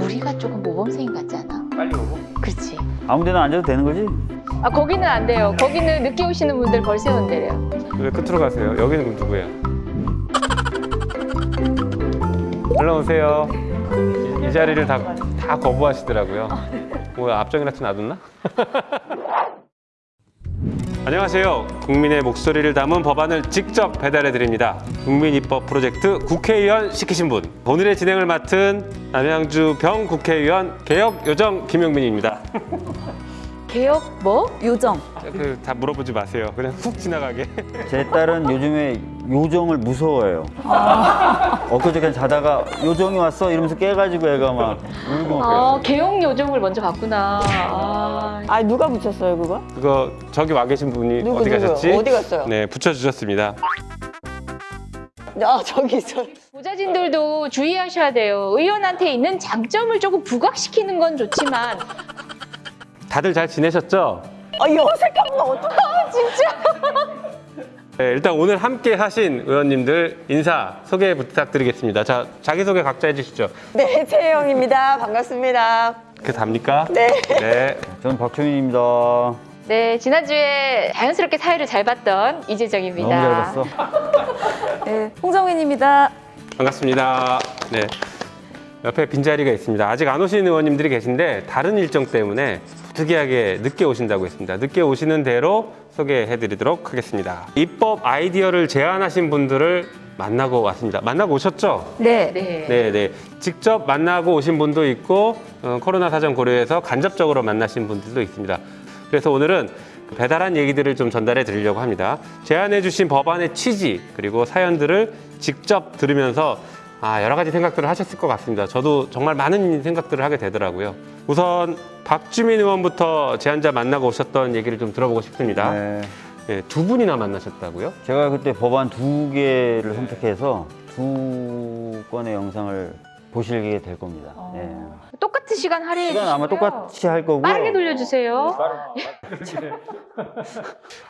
우리가 조금 모범생인 같지 않아? 빨리 오고. 그렇지. 아무 데나 앉아도 되는 거지? 아 거기는 안 돼요. 거기는 늦게 오시는 분들 벌 세운대요. 왜 끝으로 가세요? 여기는 누구야? 올라오세요. 이, 이 자리를 다, 다 거부하시더라고요. 뭐좀 놔뒀나? 안녕하세요. 국민의 목소리를 담은 법안을 직접 배달해 드립니다. 국민입법 프로젝트 국회의원 시키신 분. 오늘의 진행을 맡은 남양주 병 국회의원 개혁요정 김용민입니다. 개혁 뭐? 요정. 그 다 물어보지 마세요. 그냥 훅 지나가게. 제 딸은 요즘에 요정을 무서워해요. 엊그저께 자다가 요정이 왔어 이러면서 깨가지고 애가 막 울고 아 개혁 요정을 먼저 봤구나. 아, 아 누가 붙였어요 그거? 그거 저기 와 계신 분이 누구, 어디 누구요? 가셨지? 어디 갔어요? 네, 붙여주셨습니다. 아 저기 있어. 보좌진들도 주의하셔야 돼요. 의원한테 있는 장점을 조금 부각시키는 건 좋지만 다들 잘 지내셨죠? 아 어색한 거 어떡해? 네, 일단 오늘 함께 하신 의원님들 인사 소개 부탁드리겠습니다. 자, 자기소개 각자 해주시죠. 네 최혜영입니다. 반갑습니다. 그게 답니까? 네. 네. 저는 박주민입니다. 네 지난주에 자연스럽게 사회를 잘 봤던 너무 이재정입니다. 잘 봤어. 네 홍정인입니다. 반갑습니다. 네. 옆에 빈자리가 있습니다. 아직 안 오신 의원님들이 계신데 다른 일정 때문에 특이하게 늦게 오신다고 했습니다. 늦게 오시는 대로 소개해 드리도록 하겠습니다. 입법 아이디어를 제안하신 분들을 만나고 왔습니다. 만나고 오셨죠? 네. 네. 네, 네. 직접 만나고 오신 분도 있고 어, 코로나 사정 고려해서 간접적으로 만나신 분들도 있습니다. 그래서 오늘은 그 배달한 얘기들을 좀 전달해 드리려고 합니다. 제안해 주신 법안의 취지 그리고 사연들을 직접 들으면서 아, 여러 가지 생각들을 하셨을 것 같습니다. 저도 정말 많은 생각들을 하게 되더라고요. 우선 박주민 의원부터 제안자 만나고 오셨던 얘기를 좀 들어보고 싶습니다. 네. 네, 두 분이나 만나셨다고요? 제가 그때 법안 두 개를 선택해서 두 건의 영상을 보시게 될 겁니다. 네. 똑같은 시간 할애해 시간 아마 주시고요. 똑같이 할 거고. 빠르게 돌려주세요.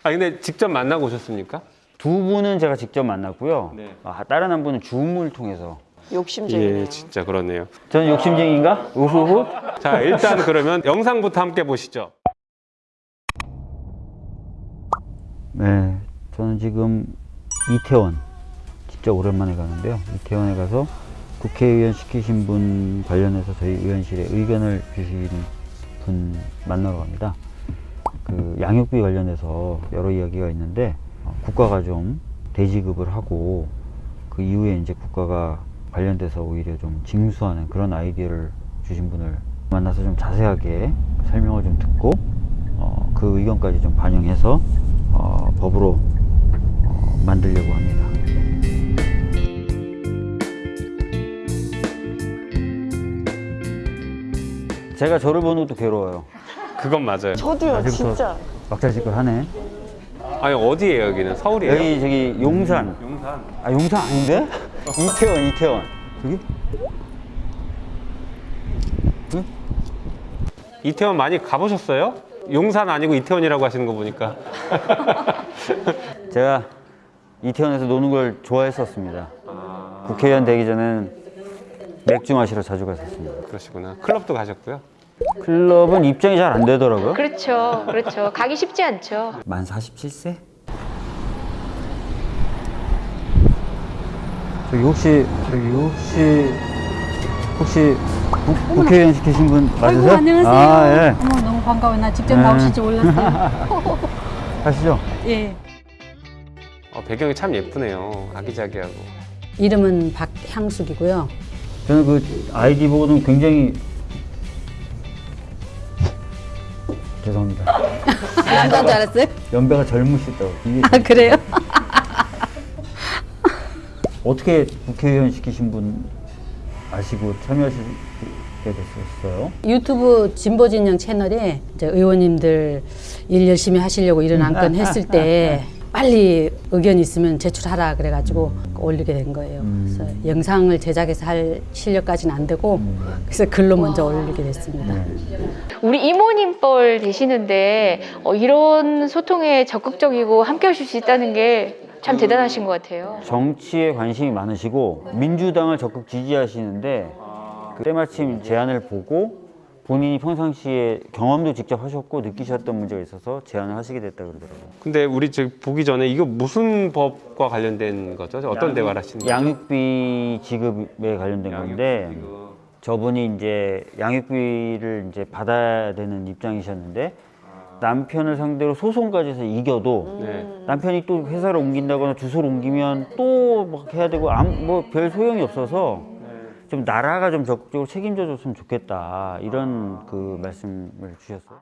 아, 근데 직접 만나고 오셨습니까? 두 분은 제가 직접 만났고요. 네. 아, 다른 한 분은 줌을 통해서. 욕심쟁이네요. 예, 진짜 그렇네요. 저는 욕심쟁이인가? 우후후. 자, 일단 그러면 영상부터 함께 보시죠. 네, 저는 지금 이태원 진짜 오랜만에 가는데요. 이태원에 가서 국회의원 시키신 분 관련해서 저희 의원실에 의견을 주신 분 만나러 갑니다. 그 양육비 관련해서 여러 이야기가 있는데 어, 국가가 좀 대지급을 하고 그 이후에 이제 국가가 관련돼서 오히려 좀 징수하는 그런 아이디어를 주신 분을 만나서 좀 자세하게 설명을 좀 듣고 어, 그 의견까지 좀 반영해서 어, 법으로 어, 만들려고 합니다. 제가 저를 보는 것도 괴로워요. 그건 맞아요. 저도요 진짜. 막잘짓걸 하네. 아니, 어디예요, 여기는? 서울이에요? 여기 저기 용산. 용산. 아 용산 아닌데? 이태원 이태원. 여기? 응? 이태원 많이 가보셨어요? 용산 아니고 이태원이라고 하시는 거 보니까. 제가 이태원에서 노는 걸 좋아했었습니다. 국회의원 되기 전에는 맥주 마시러 자주 갔었습니다. 그러시구나. 클럽도 가셨고요. 클럽은 입장이 잘 안 되더라고요. 그렇죠, 그렇죠. 가기 쉽지 않죠. 만 47세? 저기 혹시 저기 혹시 혹시 국, 국회의원 시키신 분 맞으세요? 아이고 안녕하세요. 아 예. 어머 너무 반가워요. 나 직접 네. 나오실 줄 몰랐어요. 가시죠. 예. 어, 배경이 참 예쁘네요. 아기자기하고. 이름은 박향숙이고요. 저는 그 아이디 보고는 굉장히 죄송합니다. 남자인 줄 알았어요? 연배가 젊으시다고. 아 그래요? 어떻게 국회의원 시키신 분 아시고 참여하시게 됐었어요? 유튜브 진보진영 채널에 이제 의원님들 일 열심히 하시려고 이런 안건 했을 때 빨리 의견 있으면 제출하라 그래가지고 올리게 된 거예요. 그래서 영상을 제작해서 할 실력까지는 안 되고 그래서 글로 먼저 올리게 됐습니다. 우리 이모님 뻘 되시는데 어, 이런 소통에 적극적이고 함께 하실 수 있다는 게 참 대단하신 것 같아요. 정치에 관심이 많으시고 민주당을 적극 지지하시는데 그 때마침 제안을 보고 본인이 평상시에 경험도 직접 하셨고 느끼셨던 문제가 있어서 제안을 하시게 됐다 그러더라고요. 근데 우리 지금 보기 전에 이거 무슨 법과 관련된 거죠? 어떤 대화를 하시는 거죠? 양육비 지급에 관련된 건데 저분이 이제 양육비를 이제 받아야 되는 입장이셨는데 남편을 상대로 소송까지 해서 이겨도 네. 남편이 또 회사를 옮긴다거나 주소를 옮기면 또 막 해야 되고 뭐 별 소용이 없어서 좀 나라가 좀 적극적으로 책임져 줬으면 좋겠다 이런 그 말씀을 주셨어요.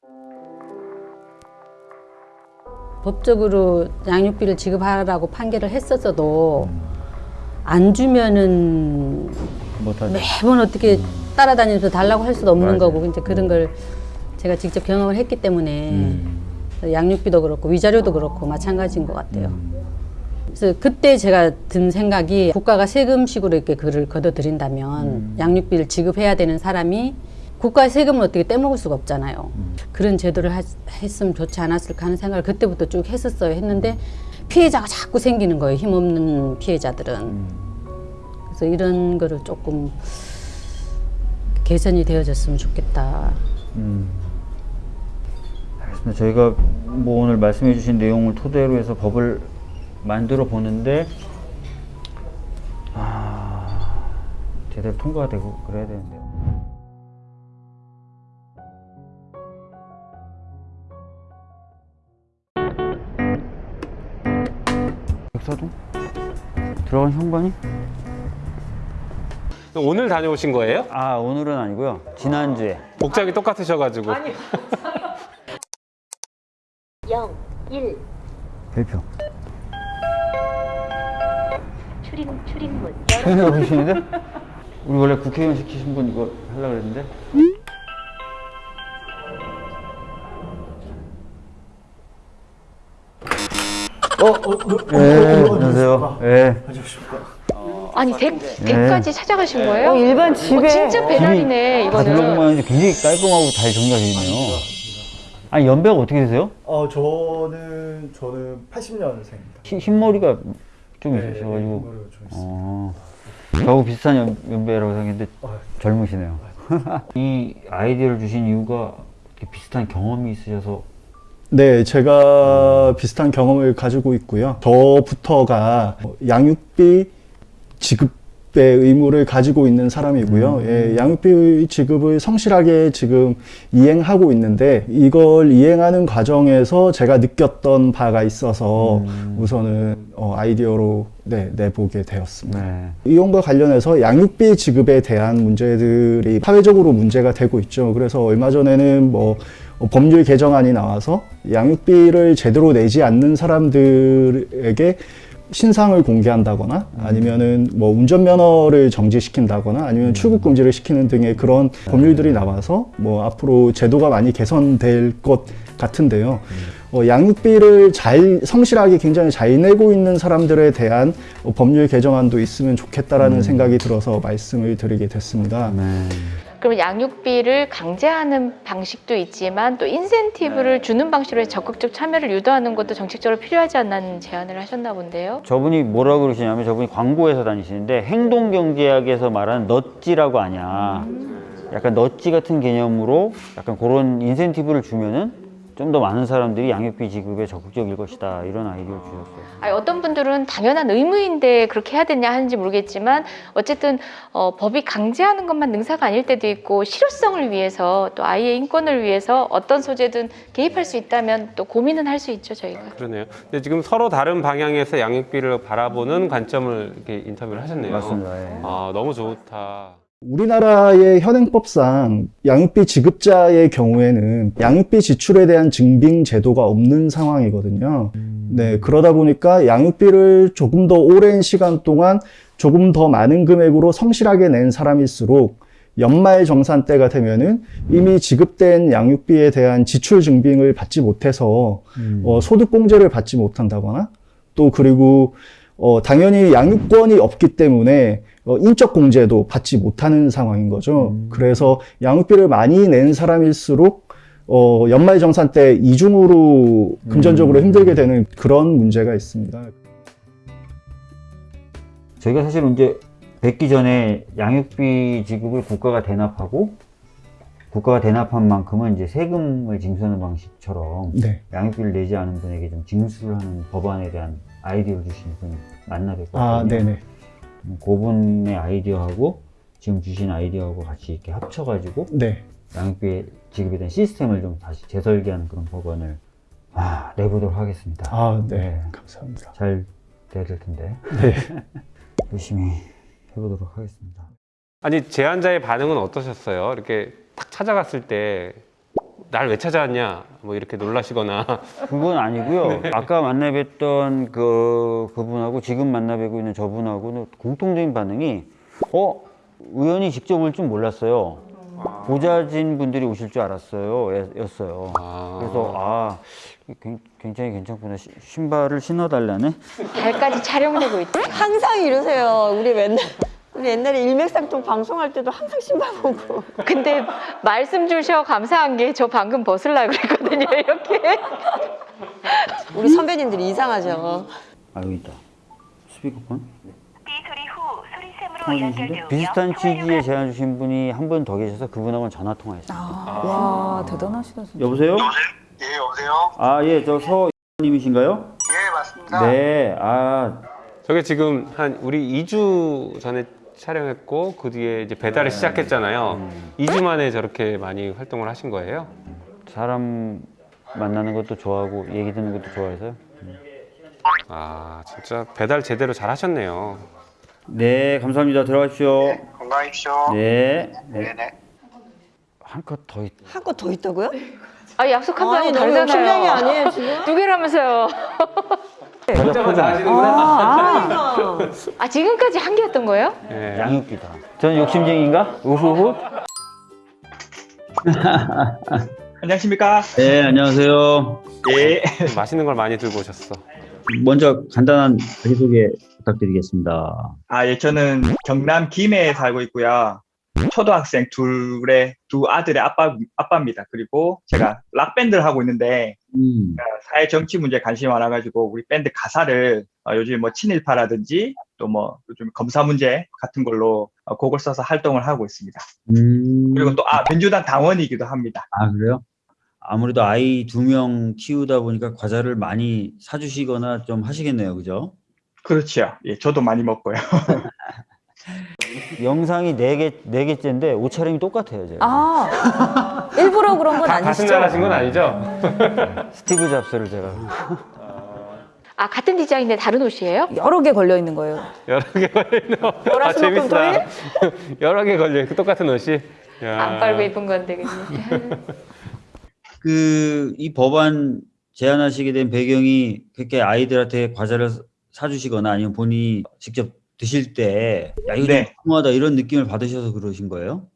법적으로 양육비를 지급하라고 판결을 했었어도 안 주면은 못하죠. 매번 어떻게 따라다니면서 달라고 할 수도 없는 맞아요. 거고 이제 그런 걸 제가 직접 경험을 했기 때문에 음. 양육비도 그렇고 위자료도 그렇고 마찬가지인 것 같아요. 그래서 그때 제가 든 생각이 국가가 세금식으로 이렇게 그를 걷어들인다면 양육비를 지급해야 되는 사람이 국가의 세금을 어떻게 떼먹을 수가 없잖아요. 그런 제도를 하- 했으면 좋지 않았을까 하는 생각을 그때부터 쭉 했었어요. 했는데 피해자가 자꾸 생기는 거예요. 힘없는 피해자들은. 그래서 이런 거를 조금 개선이 되어졌으면 좋겠다. 음. 알겠습니다. 저희가 뭐 오늘 말씀해 주신 내용을 토대로 해서 법을 만들어 보는데 아, 제대로 통과가 되고 그래야 되는데요. 백사동? 들어간 현관이? 오늘 다녀오신 거예요? 아 오늘은 아니고요. 지난주에 복장이 똑같으셔가지고. 0, 1, 별표. 출입, 출입문. 보시는데? 우리 원래 국회의원 시키신 분 이거 하려고 그랬는데? 네, 안녕하세요. 네. 아니 댁, 댁까지 찾아가신 거예요? 어, 일반 집에. 어, 진짜 배달이네 다 이거는. 하는데 굉장히 깔끔하고 잘 정리가 되어 있네요. 아니, 연배가 어떻게 되세요? 어 저는 저는 80년생입니다. 흰, 흰머리가 좀 네, 있으셔가지고. 좀 있어요. 어, 저하고 비슷한 연, 연배라고 생각했는데 아, 젊으시네요. 이 아이디어를 주신 이유가 비슷한 경험이 있으셔서 네, 제가 비슷한 경험을 가지고 있고요. 저부터가 양육비 지급 의 의무를 가지고 있는 사람이고요. 예, 양육비 지급을 성실하게 지금 이행하고 있는데 이걸 이행하는 과정에서 제가 느꼈던 바가 있어서 우선은 어, 아이디어로 네, 내보게 되었습니다. 네. 이용과 관련해서 양육비 지급에 대한 문제들이 사회적으로 문제가 되고 있죠. 그래서 얼마 전에는 뭐 어, 법률 개정안이 나와서 양육비를 제대로 내지 않는 사람들에게 신상을 공개한다거나 아니면은 뭐 운전면허를 정지시킨다거나 아니면 출국 금지를 시키는 등의 그런 법률들이 나와서 뭐 앞으로 제도가 많이 개선될 것 같은데요. 어, 양육비를 잘 성실하게 굉장히 잘 내고 있는 사람들에 대한 어, 법률 개정안도 있으면 좋겠다라는 생각이 들어서 말씀을 드리게 됐습니다. 네. 그럼 양육비를 강제하는 방식도 있지만 또 인센티브를 주는 방식으로 적극적 참여를 유도하는 것도 정책적으로 필요하지 않나는 제안을 하셨나 본데요. 저분이 뭐라고 그러시냐면 저분이 광고회사 다니시는데 행동경제학에서 말하는 넛지라고 아냐. 약간 넛지 같은 개념으로 약간 그런 인센티브를 주면은 좀 더 많은 사람들이 양육비 지급에 적극적일 것이다. 이런 아이디어를 주셨어요. 아니, 어떤 분들은 당연한 의무인데 그렇게 해야 되냐 하는지 모르겠지만 어쨌든 어, 법이 강제하는 것만 능사가 아닐 때도 있고 실효성을 위해서 또 아이의 인권을 위해서 어떤 소재든 개입할 수 있다면 또 고민은 할 수 있죠 저희가. 그러네요. 근데 지금 서로 다른 방향에서 양육비를 바라보는 관점을 이렇게 인터뷰를 하셨네요. 맞습니다. 예. 아, 너무 좋다. 우리나라의 현행법상 양육비 지급자의 경우에는 양육비 지출에 대한 증빙 제도가 없는 상황이거든요. 네, 그러다 보니까 양육비를 조금 더 오랜 시간 동안 조금 더 많은 금액으로 성실하게 낸 사람일수록 연말 정산 때가 되면은 이미 지급된 양육비에 대한 지출 증빙을 받지 못해서 어, 소득공제를 받지 못한다거나 또 그리고 어, 당연히 양육권이 없기 때문에 어, 인적 공제도 받지 못하는 상황인 거죠. 그래서 양육비를 많이 낸 사람일수록 어, 연말 정산 때 이중으로 금전적으로 힘들게 되는 그런 문제가 있습니다. 저희가 사실 이제 뵙기 전에 양육비 지급을 국가가 대납하고 국가가 대납한 만큼은 이제 세금을 징수하는 방식처럼 네. 양육비를 내지 않은 분에게 좀 징수를 하는 법안에 대한 아이디어를 주신 분 만나 뵙거든요. 아, 네네. 음, 그분의 아이디어하고 지금 주신 아이디어하고 같이 이렇게 합쳐가지고 네. 양육비 지급에 대한 시스템을 좀 다시 재설계하는 그런 법안을 아, 내보도록 하겠습니다. 아, 네. 네. 감사합니다. 잘 돼야 될 텐데 네. 열심히 해보도록 하겠습니다. 아니 제안자의 반응은 어떠셨어요? 이렇게 딱 찾아갔을 때 날 왜 찾아왔냐 뭐 이렇게 놀라시거나 그건 아니고요. 아까 만나 뵀던 그 그분하고 지금 만나 뵈고 있는 저분하고는 공통적인 반응이 어 의원이 직접 올 줄 몰랐어요. 보좌진 분들이 오실 줄 알았어요. 예- 였어요. 아. 그래서 아 굉- 굉장히 괜찮구나. 시- 신발을 신어달라네. 발까지 촬영되고 있다. 항상 이러세요. 우리 맨날 우리 옛날에 일맥상통 방송할 때도 항상 신발 보고. 근데 말씀 주셔 감사한 게 저 방금 벗으려고 그랬거든요. 이렇게. 우리 선배님들이 이상하죠. 아 여기 있다. 스피커폰. 소리샘으로 통화주신데 비슷한 통화 제안 주신 분이 한 분 더 계셔서 그분하고는 전화 통화했어요. 와 대단하시다 진짜. 여보세요? 예, 여보세요? 아 예, 저 서님이신가요? 예, 맞습니다. 네. 아 저게 지금 한 우리 2주 전에 촬영했고 그 뒤에 이제 배달을 시작했잖아요. 2주 만에 저렇게 많이 활동을 하신 거예요? 사람 만나는 것도 좋아하고 얘기 듣는 것도 좋아해서요. 아 진짜 배달 제대로 잘 하셨네요. 네, 감사합니다. 들어가십시오. 건강하십시오. 네. 네. 네네. 한컷 더 있. 한거더 있다고요? 아 약속한 거랑 아니 너무 다르잖아요. 욕심쟁이 아니에요 지금? 두 개라면서요. 혼자만 다 하시는구나. 아, 아 지금까지 한 개였던 거예요? 예. 양육비다. 저는 욕심쟁이인가? 우후후. 안녕하십니까? 네, 안녕하세요. 예. 맛있는 걸 많이 들고 오셨어. 먼저 간단한 자기소개 부탁드리겠습니다. 아, 예, 저는 경남 김해에 살고 있고요. 초등학생 둘의 두 아들의 아빠, 아빠입니다. 그리고 제가 락밴드를 하고 있는데, 음, 사회 정치 문제에 관심이 많아가지고, 우리 밴드 가사를 어, 요즘 뭐 친일파라든지, 또 뭐 요즘 검사 문제 같은 걸로 어, 곡을 써서 활동을 하고 있습니다. 음. 그리고 또, 아, 민주당 당원이기도 합니다. 아, 그래요? 아무래도 아이 두 명 키우다 보니까 과자를 많이 사주시거나 좀 하시겠네요. 그죠? 그렇죠. 예, 저도 많이 먹고요. 영상이 네 개, 네 개째인데 옷차림이 똑같아요. 제가. 아 일부러 그런 건 아니시죠? 날 하신 건 아니죠? 스티브 잡스를 제가. 아 같은 디자인인데 다른 옷이에요? 여러 개 걸려 있는 거예요. 여러 개 걸려 있는 아 월화수목금 재밌다. 여러 개 걸려 있고 똑같은 옷이. 야. 안 빨고 입은 건데 그냥. 그이 법안 제안하시게 된 배경이 그렇게 아이들한테 과자를 사주시거나 아니면 본인이 직접 드실 때 야 이거 네. 좀 궁하다 이런 느낌을 받으셔서 그러신 거예요?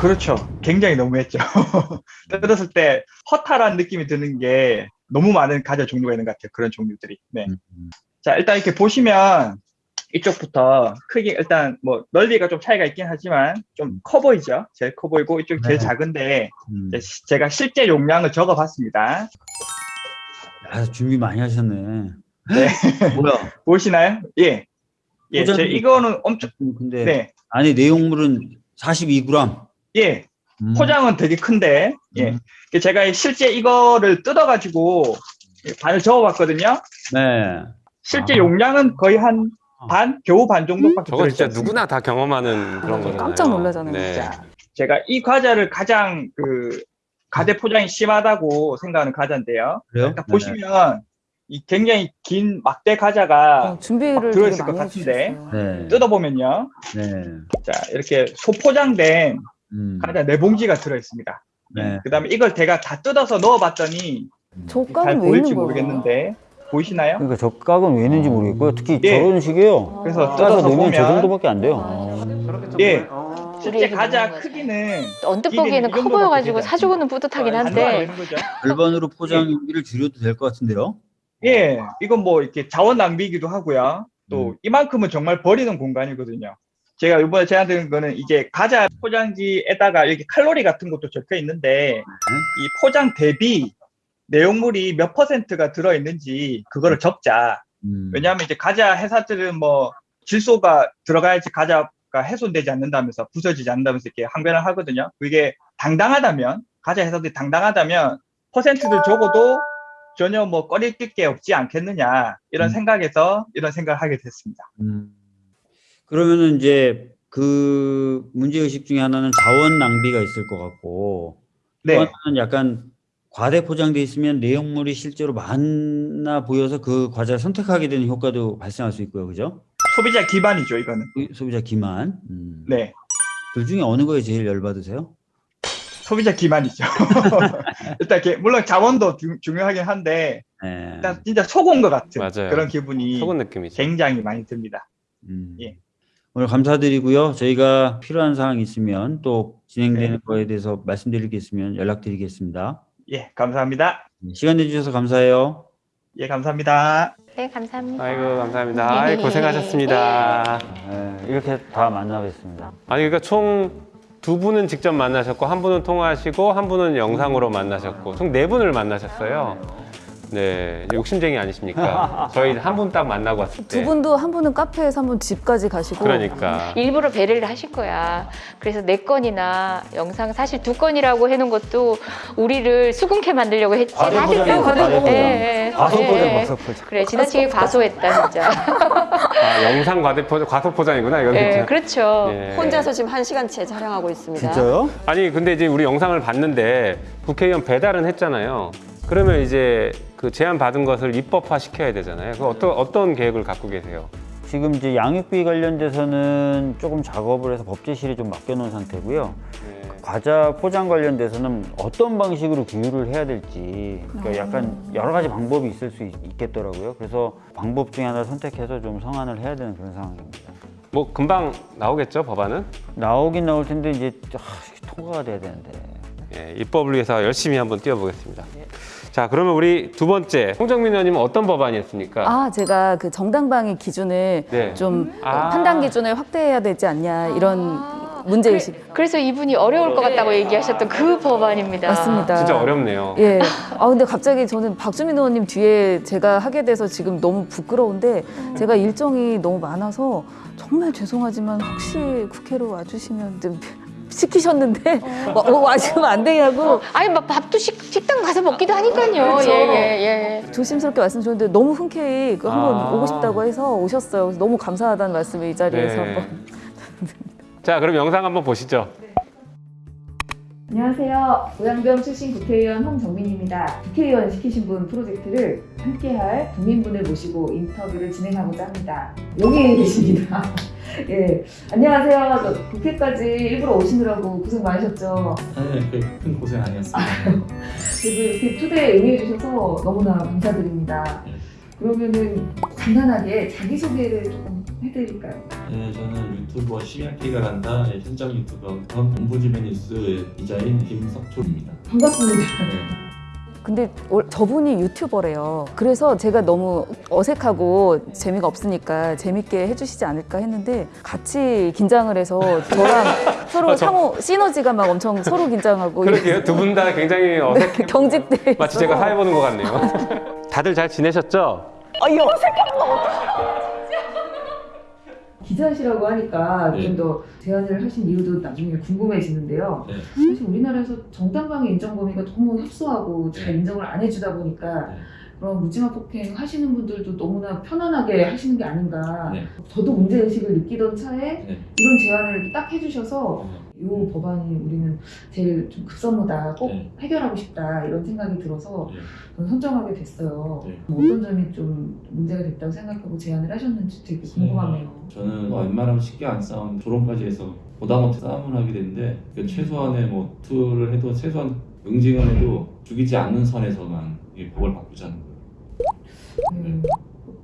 그렇죠. 굉장히 너무했죠. 뜯었을 때 허탈한 느낌이 드는 게 너무 많은 과자 종류가 있는 것 같아요. 그런 종류들이. 네. 음. 자, 일단 이렇게 보시면 이쪽부터 크기 일단 뭐 넓이가 좀 차이가 있긴 하지만 좀 커 보이죠? 제일 커 보이고 이쪽이 제일 네. 작은데 음. 제가 실제 용량을 적어 봤습니다. 아, 준비 많이 하셨네. 네. 뭐야? 보이시나요? 예. 예, 제 이거는 엄청 음, 근데 네. 안에 내용물은 42g. 예. 음. 포장은 되게 큰데 예. 음. 제가 실제 이거를 뜯어 가지고 반을 적어 봤거든요. 네. 실제 아. 용량은 거의 한 반, 겨우 반 정도밖에 저거 진짜 누구나 다 경험하는 그런 거잖아요. 깜짝 놀라잖아요, 네. 않습니까? 제가 이 과자를 가장 그 가대 포장이 심하다고 생각하는 과자인데요. 그래요? 일단 보시면 이 굉장히 긴 막대 과자가 어, 준비를 들어있을 것 같은데. 네. 뜯어보면요. 네. 자, 이렇게 소포장된 음. 과자 네 봉지가 들어있습니다. 네. 그 다음에 이걸 제가 다 뜯어서 넣어봤더니 깍은 왜 보일지? 모르겠는데 보이시나요? 그러니까 저 깍은 왜 있는지 모르겠고요. 특히 예. 저런 식이에요. 그래서 뜯어서 넣으면 저 정도밖에 안 돼요. 예, 우리 실제 과자. 크기는 언뜻 보기에는 이커 보여가지고 사주고는 뿌듯하긴 안 한데. 절반으로 포장 용기를 줄여도 될 것 같은데요? 예, 이건 뭐 이렇게 자원 낭비이기도 하고요. 또 음. 이만큼은 정말 버리는 공간이거든요. 제가 이번에 제안드린 거는 이제 과자 포장지에다가 이렇게 칼로리 같은 것도 적혀 있는데 이 포장 대비 내용물이 몇 퍼센트가 들어 있는지 그거를 적자. 음. 왜냐하면 이제 과자 회사들은 뭐 질소가 들어가야지 과자가 훼손되지 않는다면서 부서지지 않는다면서 이렇게 항변을 하거든요. 그게 당당하다면 과자 해석이 당당하다면 퍼센트를 적어도 전혀 뭐 꺼릴 게 없지 않겠느냐 이런 음. 생각에서 이런 생각을 하게 됐습니다. 음. 그러면은 이제 그 문제 의식 중에 하나는 자원 낭비가 있을 것 같고 또 네, 하나는 약간 과대 포장돼 있으면 내용물이 실제로 많아 보여서 그 과자를 선택하게 되는 효과도 발생할 수 있고요, 그죠? 소비자 기반이죠 이거는. 그 소비자 기만. 음. 네, 둘 중에 어느 거에 제일 열받으세요? 소비자 기반이죠. 일단 이렇게 물론 자원도 중, 중요하긴 한데 네. 일단 진짜 속은 것 같은 맞아요. 그런 기분이 속은 느낌이죠. 굉장히 많이 듭니다. 음. 예. 오늘 감사드리고요. 저희가 필요한 사항 있으면 또 진행되는 네. 거에 대해서 말씀드릴 게 있으면 연락드리겠습니다. 예, 감사합니다. 시간 내주셔서 감사해요. 예, 감사합니다. 네, 감사합니다. 아이고 감사합니다. 아이, 고생하셨습니다. 네, 이렇게 다 만나뵙습니다. 아니 그러니까 총 두 분은 직접 만나셨고 한 분은 통화하시고 한 분은 영상으로 만나셨고 총 네 분을 만나셨어요. 네, 욕심쟁이 아니십니까? 저희 한 분 딱 만나고 왔을 때. 두 분도 한 분은 카페에서 한 분 집까지 가시고 그러니까. 일부러 배려를 하실 거야. 그래서 네 건이나 영상 사실 두 건이라고 해놓은 것도 우리를 수긍케 만들려고 했지. 과소포장이에요, 과소포장. 예, 예. 과소포장, 예. 과소포장. 그래, 지나치게 과소했다, 진짜. 아, 영상 과대포, 과소포장이구나 이건 예, 진짜. 그렇죠. 예. 혼자서 지금 한 시간째 촬영하고 있습니다. 진짜요? 아니 근데 이제 우리 영상을 봤는데 국회의원 배달은 했잖아요. 그러면 이제 그 제안 받은 것을 입법화 시켜야 되잖아요. 그 어떤 어떤 계획을 갖고 계세요? 지금 이제 양육비 관련돼서는 조금 작업을 해서 법제실에 좀 맡겨놓은 상태고요. 네. 과자 포장 관련돼서는 어떤 방식으로 규율을 해야 될지 그러니까 약간 여러 가지 방법이 있을 수 있, 있겠더라고요. 그래서 방법 중에 하나를 선택해서 좀 성안을 해야 되는 그런 상황입니다. 뭐 금방 나오겠죠 법안은? 나오긴 나올 텐데 이제 아, 통과가 돼야 되는데. 예, 입법을 위해서 열심히 한번 뛰어보겠습니다. 자 그러면 우리 두 번째 홍정민 의원님은 어떤 법안이었습니까? 아 제가 그 정당방위 기준을 네. 좀 아. 판단 기준을 확대해야 되지 않냐 이런 문제 의식 그래 서 이분이 어려울 것 같다고 얘기하셨던 그 법안입니다. 맞습니다. 진짜 어렵네요. 예. 아 근데 갑자기 저는 박주민 의원님 뒤에 제가 하게 돼서 지금 너무 부끄러운데 제가 일정이 너무 많아서 정말 죄송하지만 혹시 국회로 와주시면 좀 시키셨는데 와, 어, 와주면 안 되냐고 아니, 막 밥도 식, 식당 가서 먹기도 하니까요. 그렇죠. 예, 예, 예. 조심스럽게 말씀드렸는데 너무 흔쾌히 그 한번 아. 오고 싶다고 해서 오셨어요. 그래서 너무 감사하다는 말씀을 이 자리에서 네. 한번. 자 그럼 영상 한번 보시죠. 안녕하세요. 고양병 출신 국회의원 홍정민입니다. 국회의원 시키신 분 프로젝트를 함께할 국민분을 모시고 인터뷰를 진행하고자 합니다. 여기 계십니다. 예, 안녕하세요. 저 국회까지 일부러 오시느라고 고생 많으셨죠. 네, 큰 고생 아니었습니다. 그리고 이렇게 초대에 응해주셔서 너무나 감사드립니다. 그러면은 간단하게 자기소개를 조금 해드릴까요? 네, 저는 유튜버 심야기가 간다 네, 현장 유튜버 겸 ombudsman 뉴스 기자인 김석초입니다. 반갑습니다. 네. 근데 올- 저분이 유튜버래요. 그래서 제가 너무 어색하고 재미가 없으니까 재밌게 해주시지 않을까 했는데 같이 긴장을 해서 저랑 서로 아, 저- 상호 시너지가 막 엄청 서로 긴장하고 그러게요. 두 분 다 굉장히 어색해. 경직돼. 마치 제가 사회 보는 것 같네요. 다들 잘 지내셨죠? 아, 어색한 거 기자시라고 하니까 네. 좀더 제안을 하신 이유도 나중에 궁금해지는데요. 네. 사실 우리나라에서 정당방위 인정 범위가 너무 협소하고 잘 네. 인정을 안 해주다 보니까 네. 그런 묻지마 폭행 하시는 분들도 너무나 편안하게 하시는 게 아닌가. 네. 저도 문제 의식을 느끼던 차에 네. 이런 제안을 딱 해주셔서 네. 이 법안이 우리는 제일 좀 급선무다. 꼭 네. 해결하고 싶다 이런 생각이 들어서 네. 저는 선정하게 됐어요. 네. 뭐 어떤 점이 좀 문제가 됐다고 생각하고 제안을 하셨는지 되게 궁금하네요. 저는 뭐 웬만하면 쉽게 안 싸운 조롱까지 해서 보다 못해 싸움을 하게 됐는데 그 최소한의 뭐 투를 해도 최소한 응징을 해도 죽이지 않는 선에서만 이 법을 바꾸자는 거예요. 음,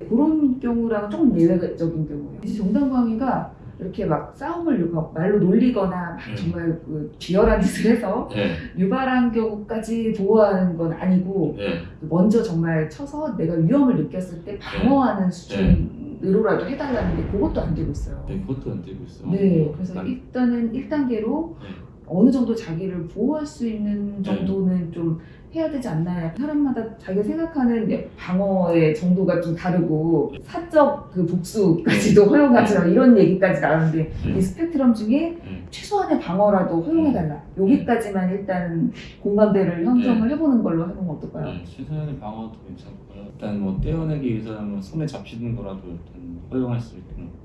그런 경우랑은 조금 예외적인 경우예요. 이제 정당방위가 이렇게 막 싸움을 막 말로 놀리거나 막 음. 정말 그 비열한 짓을 해서 네, 유발한 경우까지 보호하는 건 아니고 네, 먼저 정말 쳐서 내가 위험을 느꼈을 때 방어하는 수준으로라도 해달라는 데 그것도 안 되고 있어요. 네, 그것도 안 되고 있어. 네, 그래서 난- 일단은 1단계로 네. 어느 정도 자기를 보호할 수 있는 정도는 좀 해야 되지 않나. 사람마다 자기가 생각하는 방어의 정도가 좀 다르고 사적 그 복수까지도 허용하자 이런 얘기까지 나오는데 이 스펙트럼 중에 최소한의 방어라도 허용해달라. 여기까지만 일단 공감대를 형성을 해보는 걸로 해보면 어떨까요? 네, 최소한의 방어도 괜찮고요. 일단 뭐 떼어내기 위해서는 손에 잡히는 거라도 일단 허용할 수 있는.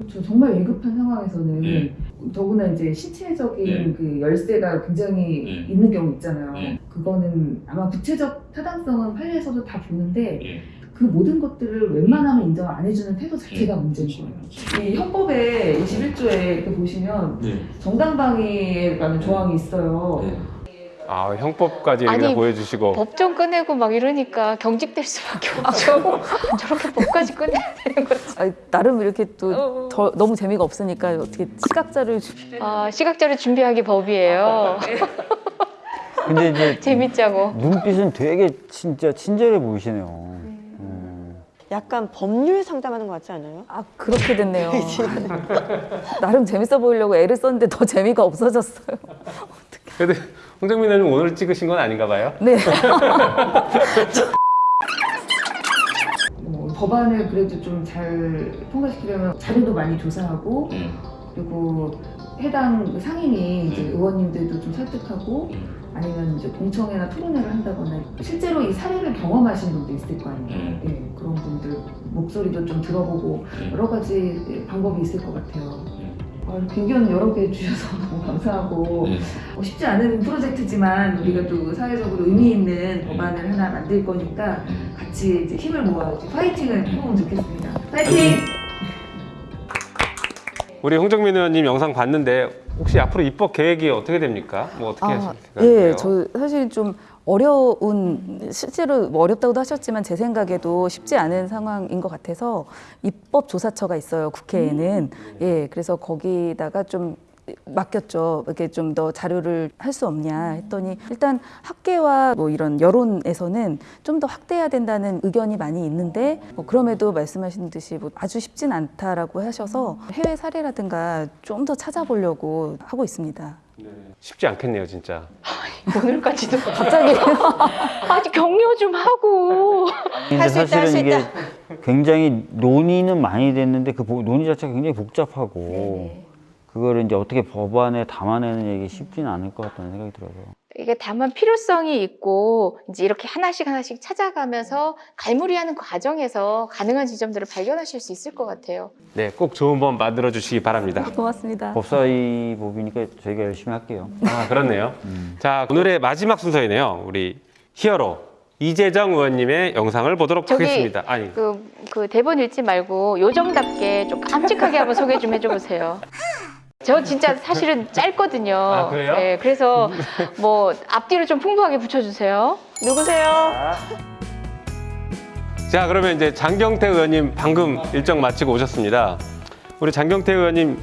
그렇죠. 정말 위급한 상황에서는 네. 더구나 이제 신체적인 네. 그 열쇠가 굉장히 네. 있는 경우 있잖아요. 네. 그거는 아마 구체적 타당성은 판례에서도 다 보는데 예. 그 모든 것들을 웬만하면 인정 안 해주는 태도 자체가 네. 문제인 그렇죠. 거예요. 이 헌법의 21조에 이렇게 보시면 네. 정당방위라는 조항이 있어요. 네. 아, 형법까지 아니, 보여주시고. 법정 꺼내고 막 이러니까 경직될 수밖에 없죠. 저렇게 법까지 꺼내야 되는 거지. 아니, 나름 이렇게 또 어. 더, 너무 재미가 없으니까 어떻게 시각자를 주- 아, 시각자를 준비하기 법이에요. 근데 이제 재밌자고. 눈빛은 되게 진짜 친절해 보이시네요. 음. 약간 법률 상담하는 것 같지 않아요? 아 그렇게 됐네요. 나름 재밌어 보이려고 애를 썼는데 더 재미가 없어졌어요. 근데 홍정민 의원님 오늘 찍으신 건 아닌가 봐요? 네. 뭐 법안을 그래도 좀 잘 통과시키려면 자료도 많이 조사하고 네. 그리고 해당 그 상임위 이제 네. 의원님들도 좀 설득하고 네. 아니면 이제 공청회나 토론회를 한다거나 실제로 이 사례를 경험하신 분도 있을 거 아니에요. 네. 예, 그런 분들 목소리도 좀 들어보고 네. 여러 가지 방법이 있을 것 같아요. 네. 아, 의견 여러 개 주셔서 너무 감사하고 네. 어, 쉽지 않은 프로젝트지만 우리가 또 사회적으로 의미 있는 법안을 하나 만들 거니까 네. 같이 이제 힘을 모아 이제 파이팅을 해보면 좋겠습니다. 파이팅! 우리 홍정민 의원님 영상 봤는데 혹시 앞으로 입법 계획이 어떻게 됩니까? 뭐 어떻게 하실 생각이세요? 예, 저 사실 좀 어려운 실제로 뭐 어렵다고도 하셨지만 제 생각에도 쉽지 않은 상황인 것 같아서 입법 조사처가 있어요 국회에는. 예 그래서 거기다가 좀 맡겼죠. 이렇게 좀 더 자료를 할 수 없냐 했더니 일단 학계와 뭐 이런 여론에서는 좀 더 확대해야 된다는 의견이 많이 있는데 뭐 그럼에도 말씀하신 듯이 뭐 아주 쉽진 않다라고 하셔서 해외 사례라든가 좀 더 찾아보려고 하고 있습니다. 쉽지 않겠네요, 진짜. 오늘까지도 갑자기 아직 격려 좀 하고. 근데 할수 있다, 사실은 할수 이게 있다. 굉장히 논의는 많이 됐는데 그 보- 논의 자체가 굉장히 복잡하고 네. 그거를 이제 어떻게 법안에 담아내는 게 쉽지는 않을 것 같다는 생각이 들어서 이게 다만 필요성이 있고 이제 이렇게 하나씩 하나씩 찾아가면서 갈무리하는 과정에서 가능한 지점들을 발견하실 수 있을 것 같아요. 네, 꼭 좋은 법 만들어 주시기 바랍니다. 고맙습니다. 법사위 법이니까 저희가 열심히 할게요. 아, 그렇네요. 자, 오늘의 마지막 순서이네요. 우리 히어로 이재정 의원님의 영상을 보도록 저기 하겠습니다. 아니, 그, 그 대본 읽지 말고 요정답게 좀 깜찍하게 한번 소개 좀 해줘 보세요. 저 진짜 사실은 짧거든요. 아, 그래요? 네, 그래서 뭐 앞뒤를 좀 풍부하게 붙여주세요. 누구세요? 자, 그러면 이제 장경태 의원님 방금 일정 마치고 오셨습니다. 우리 장경태 의원님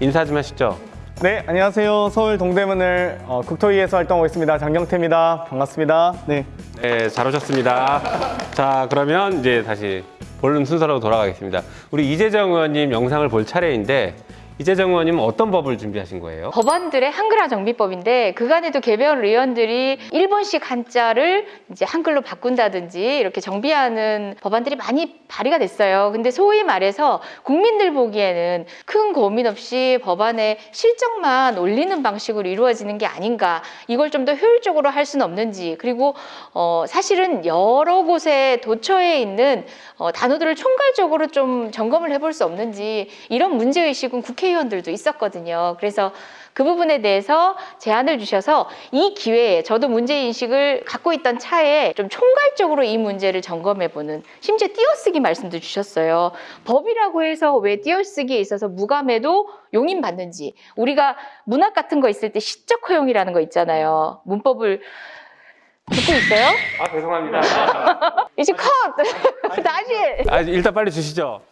인사 좀 하시죠. 네, 안녕하세요. 서울 동대문을 어, 국토위에서 활동하고 있습니다. 장경태입니다. 반갑습니다. 네. 네, 잘 오셨습니다. 자, 그러면 이제 다시 본론 순서로 돌아가겠습니다. 우리 이재정 의원님 영상을 볼 차례인데 이재정 의원님은 어떤 법을 준비하신 거예요? 법안들의 한글화 정비법인데 그간에도 개별 의원들이 일본식 한자를 이제 한글로 바꾼다든지 이렇게 정비하는 법안들이 많이 발의가 됐어요. 근데 소위 말해서 국민들 보기에는 큰 고민 없이 법안에 실적만 올리는 방식으로 이루어지는 게 아닌가. 이걸 좀 더 효율적으로 할 수는 없는지. 그리고 어, 사실은 여러 곳에 도처에 있는 어, 단어들을 총괄적으로 좀 점검을 해볼 수 없는지 이런 문제의식은 국회 의원들도 있었거든요. 그래서 그 부분에 대해서 제안을 주셔서 이 기회에 저도 문제인식을 갖고 있던 차에 좀 총괄적으로 이 문제를 점검해보는 심지어 띄어쓰기 말씀도 주셨어요. 법이라고 해서 왜 띄어쓰기에 있어서 무감해도 용인받는지 우리가 문학 같은 거 있을 때 시적 허용이라는 거 있잖아요. 문법을 듣고 있어요? 아, 죄송합니다. 이제 컷! 다시! 아, 일단 빨리 주시죠.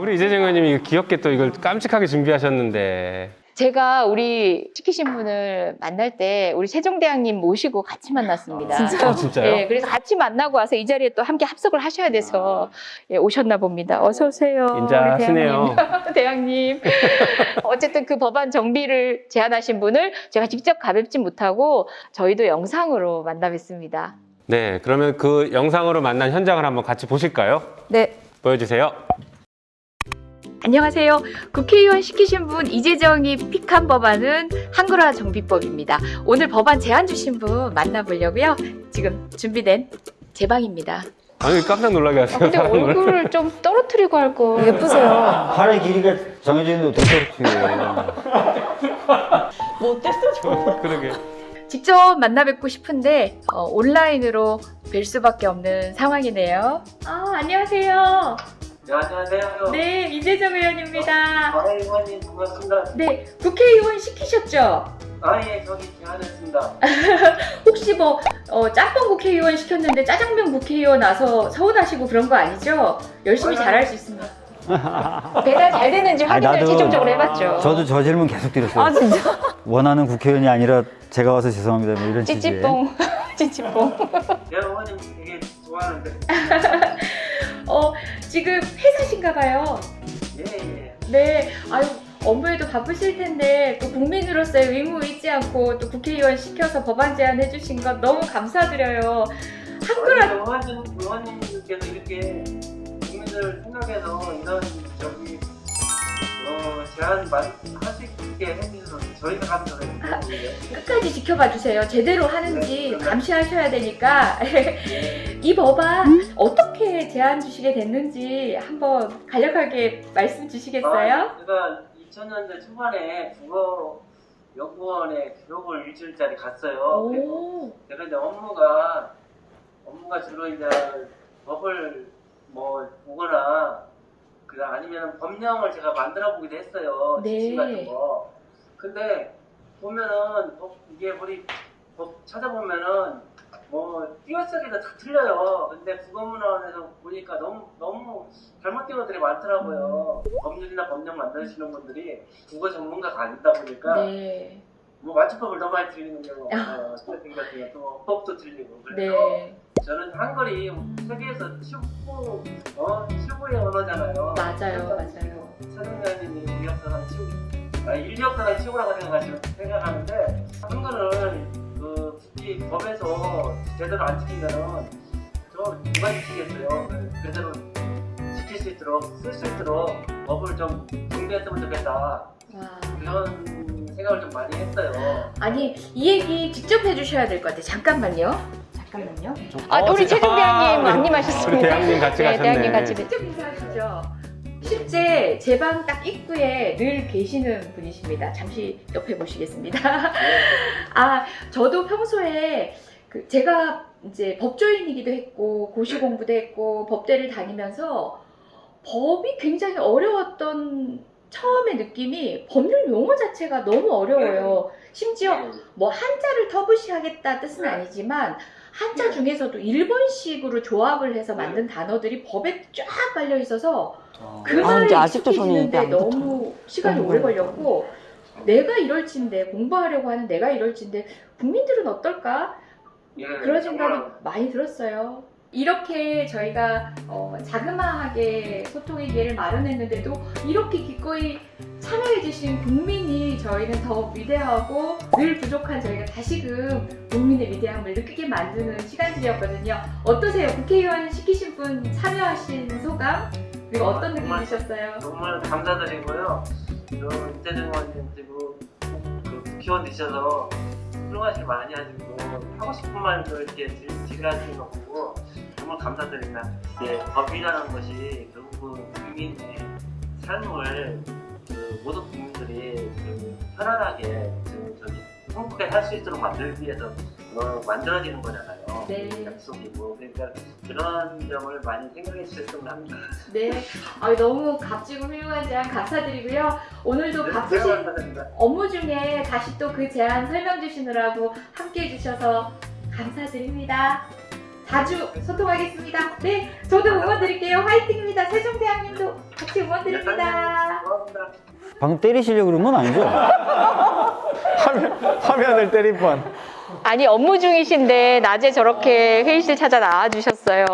우리 이재정 의원님이 귀엽게 또 이걸 깜찍하게 준비하셨는데. 제가 우리 시키신 분을 만날 때 우리 세종대왕님 모시고 같이 만났습니다. 아, 진짜요? 예, 그래서 같이 만나고 와서 이 자리에 또 함께 합석을 하셔야 돼서 예, 오셨나 봅니다. 어서 오세요. 우리 인자하시네요. 대왕님. 대왕님. 어쨌든 그 법안 정비를 제안하신 분을 제가 직접 가뵙지 못하고 저희도 영상으로 만나 뵙습니다. 네, 그러면 그 영상으로 만난 현장을 한번 같이 보실까요? 네. 보여주세요. 안녕하세요. 국회의원 시키신 분 이재정이 픽한 법안은 한글화 정비법입니다. 오늘 법안 제안 주신 분 만나보려고요. 지금 준비된 제 방입니다. 아니 깜짝 놀라게 아, 하세요. 근데 사람을. 얼굴을 좀 떨어뜨리고 할 거. 예쁘세요. 팔의 길이가 정해져 있는데 어떻게 그렇게 못 됐어 저. 그러게. 직접 만나 뵙고 싶은데 어, 온라인으로 뵐 수밖에 없는 상황이네요. 아 안녕하세요. 네, 안녕하세요. 네 이재정 의원입니다. 아, 의원님 반갑습니다. 네 국회의원 시키셨죠? 아, 예, 저기 제안했습니다. 혹시 뭐 어, 짬뽕 국회의원 시켰는데 짜장면 국회의원 와서 서운하시고 그런 거 아니죠? 열심히 잘할 수 있습니다. 배달 잘 되는지 아니, 확인을 나도- 최종적으로 해봤죠. 저도 저 질문 계속 드렸어요. 아 진짜? 원하는 국회의원이 아니라 제가 와서 죄송합니다. 뭐 이런. 찌찌뽕, 찌찌뽕. 네, 의원님 되게 좋아하는데. 어 지금 회사신가 봐요. 예, 예. 네, 아유 업무에도 바쁘실 텐데 또 국민으로서의 의무 잊지 않고 또 국회의원 시켜서 법안 제안 해주신 것 너무 감사드려요. 한글 아니, 의원님, 의원님께서 이렇게 국민들 생각해서 이런 저기 어, 제안 할수 있게 해주셔서 저희가 감사드립니다. 끝까지 지켜봐 주세요. 제대로 하는지 감시하셔야 되니까 이 법안 어떻게 제안 주시게 됐는지 한번 간략하게 말씀 주시겠어요? 아, 제가 2000년대 초반에 국어 연구원에 교육을 일주일짜리 갔어요. 제가 이제 업무가 업무가 주로 이제 법을 뭐 보거나 그 아니면 법령을 제가 만들어 보기도 했어요. 네. 지침 같은 거. 근데 보면은 법 이게 우리 법 찾아보면은 뭐 띄어쓰기도 다 틀려요. 근데 국어문화원에서 보니까 너무 너무 잘못된 것들이 많더라고요. 법률이나 법령 만드시는 분들이 국어 전문가가 아니다 보니까 네, 뭐 맞춤법을 너무 많이 틀리는 경우가 많아요. 스페ling 같은 것도 법도 틀리고 그래서 네, 저는 한글이 세계에서 최고 어 최고의 언어잖아요. 맞아요, 맞아요. 최동현님이 인력사상 최고, 아 인력사상 최고라고 생각하시는 생각하는데 한글을 그 굳이 법에서 제대로 안 지키면은 저 누가 지키겠어요? 제대로 지킬 수 있도록 쓸 수 있도록 법을 좀 정비했으면 좋겠다 와. 그런 생각을 좀 많이 했어요. 아니 이 얘기 직접 해주셔야 될 것 같아요. 잠깐만요. 잠깐만요. 아, 어, 우리 진짜. 최종 대왕님 아, 안님하셨습니다. 우리 대왕님 같이 네, 가셨네. 대왕님 같이 직접 인사하시죠. 실제 제 방 딱 입구에 늘 계시는 분이십니다. 잠시 옆에 보시겠습니다. 아, 저도 평소에 그 제가 이제 법조인이기도 했고 고시 공부도 했고 법대를 다니면서 법이 굉장히 어려웠던 처음의 느낌이 법률 용어 자체가 너무 어려워요. 심지어 뭐 한자를 터부시 하겠다 뜻은 아니지만 한자 중에서도 일본식으로 조합을 해서 만든 단어들이 법에 쫙 깔려 있어서 그 아, 아직도 저는 입에 익숙해지는데 안 붙어요. 너무 시간이 오래. 걸렸고 내가 이럴진데 공부하려고 하는 내가 이럴진데 국민들은 어떨까 예, 그런 생각이 정말 많이 들었어요. 이렇게 저희가 어, 자그마하게 소통의 기회를 마련했는데도 이렇게 기꺼이 참여해주신 국민이 저희는 더 위대하고 늘 부족한 저희가 다시금 국민의 위대함을 느끼게 만드는 시간들이었거든요. 어떠세요? 국회의원 시키신 분 참여하신 소감? 그리고 어떤 느낌 정말-? 정말 감사드리고요. 의원님 그리고 그 국회의원 되셔서 훌륭하실 많이 하시고 하고 싶은 말도 이렇게 지가하시는 거 보고 정말 감사드립니다. 예, 법이라는 것이 결국은 국민의 삶을 그 모든 국민들이 그 편안하게 그 저기 행복하게 살 수 있도록 만들기 위해서 어, 만들어지는 거잖아요. 네. 약속이고 그러니까 그런 점을 많이 생각해 주셨으면 합니다. 네, 아, 너무 값지고 훌륭한 제안 감사드리고요. 오늘도 네, 감사드립니다. 업무 중에 다시 또 그 제안 설명 주시느라고 함께 해주셔서 감사드립니다. 자주 소통하겠습니다. 네, 저도 응원 드릴게요. 화이팅입니다. 세종대왕님도 같이 응원 드립니다. 고맙습니다. 방금 때리시려고 그런 건 아니죠? 화면, 화면 을 때릴 뻔. 아니 업무 중이신데 낮에 저렇게 회의실 찾아 나와 주셨어요.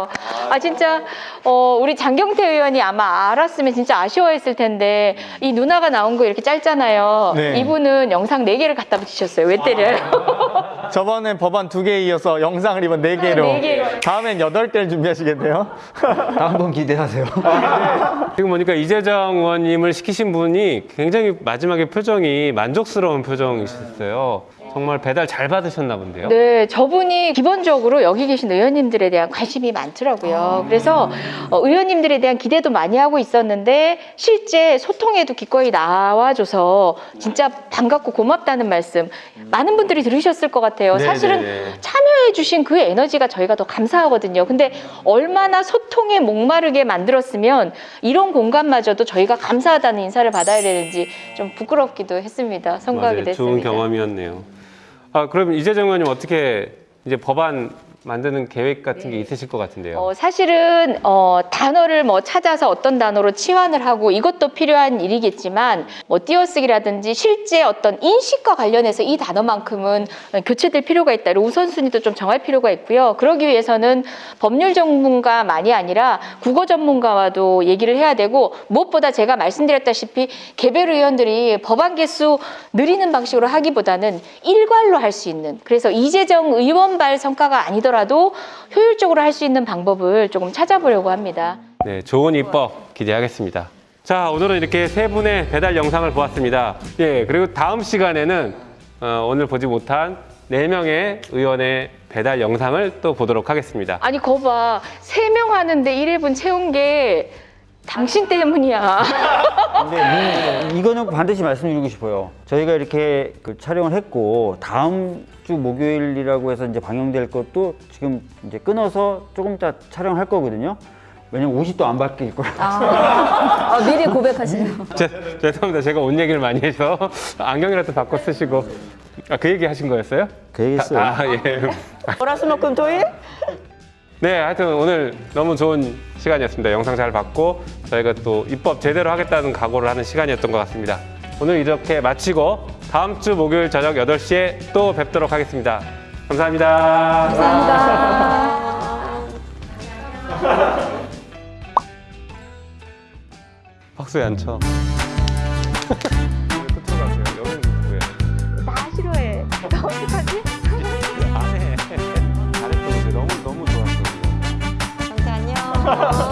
아 진짜 어, 우리 장경태 의원이 아마 알았으면 진짜 아쉬워했을 텐데 이 누나가 나온 거 이렇게 짧잖아요. 네. 이분은 영상 4개를 갖다 붙이셨어요. 왜 때려요? 저번에 법안 두 개 이어서 영상을 이번 네 개로. 네 개로. 다음엔 여덟 개를 준비하시겠네요. 다음번 기대하세요. 지금 보니까 이재정 의원님을 시키신 분이 굉장히 마지막에 표정이 만족스러운 표정이셨어요. 정말 배달 잘 받으셨나 본데요. 네, 저분이 기본적으로 여기 계신 의원님들에 대한 관심이 많더라고요. 그래서 어, 의원님들에 대한 기대도 많이 하고 있었는데 실제 소통에도 기꺼이 나와줘서 진짜 반갑고 고맙다는 말씀 많은 분들이 들으셨을 것 같아요. 네, 사실은 네, 네. 참여해주신 그 에너지가 저희가 더 감사하거든요. 근데 얼마나 소통에 목마르게 만들었으면 이런 공간마저도 저희가 감사하다는 인사를 받아야 되는지 좀 부끄럽기도 했습니다. 맞아요. 됐습니다. 좋은 경험이었네요. 아, 그럼 이재정 의원님 어떻게 이제 법안 만드는 계획 같은 게 있으실 것 같은데요. 어, 사실은 어, 단어를 뭐 찾아서 어떤 단어로 치환을 하고 이것도 필요한 일이겠지만 뭐 띄어쓰기라든지 실제 어떤 인식과 관련해서 이 단어만큼은 교체될 필요가 있다. 우선순위도 좀 정할 필요가 있고요. 그러기 위해서는 법률 전문가만이 아니라 국어 전문가와도 얘기를 해야 되고 무엇보다 제가 말씀드렸다시피 개별 의원들이 법안 개수 느리는 방식으로 하기보다는 일괄로 할 수 있는 그래서 이재정 의원발 성과가 아니더라도 효율적으로 할 수 있는 방법을 조금 찾아보려고 합니다. 네, 좋은 입법 기대하겠습니다. 자, 오늘은 이렇게 세 분의 배달 영상을 보았습니다. 예, 그리고 다음 시간에는 어, 오늘 보지 못한 네 명의 의원의 배달 영상을 또 보도록 하겠습니다. 아니 거봐 세 명 하는데 1회분 채운 게 당신 때문이야. 근데 이- 이거는 반드시 말씀드리고 싶어요. 저희가 이렇게 그 촬영을 했고 다음 주 목요일이라고 해서 이제 방영될 것도 지금 이제 끊어서 조금 이따 촬영할 거거든요. 왜냐면 옷이 또안 바뀔 거라. 아, 미리 고백하시네요. 제, 죄송합니다. 제가 옷 얘기를 많이 해서 안경이라도 바꿔 쓰시고 아, 그 얘기 하신 거였어요? 그 얘기 했어요. 아, 예. 월화수목금토일 네, 하여튼 오늘 너무 좋은 시간이었습니다. 영상 잘 봤고 저희가 또 입법 제대로 하겠다는 각오를 하는 시간이었던 것 같습니다. 오늘 이렇게 마치고 다음 주 목요일 저녁 8시에 또 뵙도록 하겠습니다. 감사합니다. 박수 안 쳐. Ha ha ha!